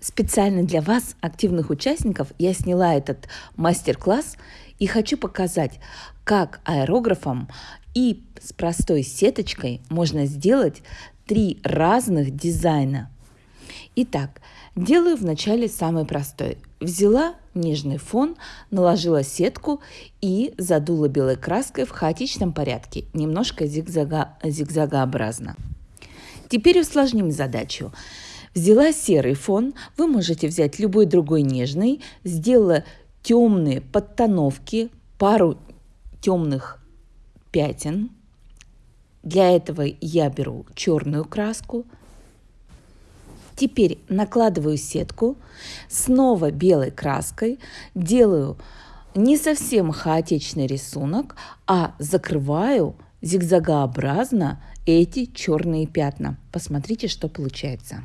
Специально для вас, активных участников, я сняла этот мастер-класс и хочу показать, как аэрографом и с простой сеточкой можно сделать три разных дизайна. Итак, делаю вначале самый простой. Взяла нежный фон, наложила сетку и задула белой краской в хаотичном порядке, немножко зигзага, зигзагообразно. Теперь усложним задачу. Взяла серый фон, вы можете взять любой другой нежный, сделала темные подтоновки, пару темных пятен. Для этого я беру черную краску. Теперь накладываю сетку, снова белой краской, делаю не совсем хаотичный рисунок, а закрываю зигзагообразно эти черные пятна. Посмотрите, что получается.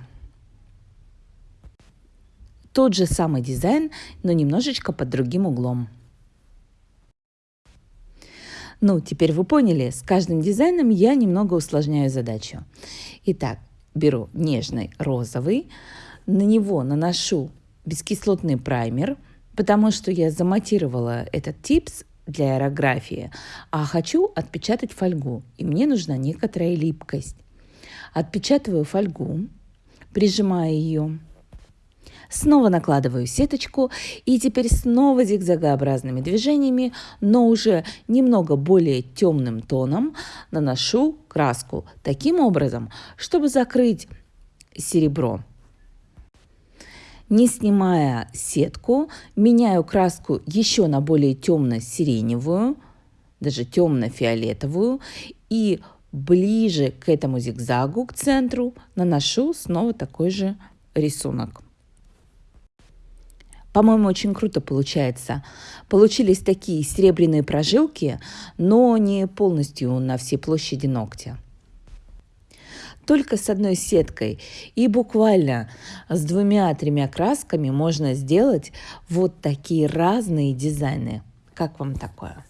Тот же самый дизайн, но немножечко под другим углом. Ну, теперь вы поняли, с каждым дизайном я немного усложняю задачу. Итак, беру нежный розовый, на него наношу бескислотный праймер, потому что я заматировала этот типс для аэрографии, а хочу отпечатать фольгу, и мне нужна некоторая липкость. Отпечатываю фольгу, прижимаю ее Снова накладываю сеточку и теперь снова зигзагообразными движениями, но уже немного более темным тоном наношу краску таким образом, чтобы закрыть серебро. Не снимая сетку, меняю краску еще на более темно-сиреневую, даже темно-фиолетовую и ближе к этому зигзагу, к центру, наношу снова такой же рисунок. По-моему, очень круто получается. Получились такие серебряные прожилки, но не полностью на всей площади ногтя. Только с одной сеткой и буквально с двумя-тремя красками можно сделать вот такие разные дизайны. Как вам такое?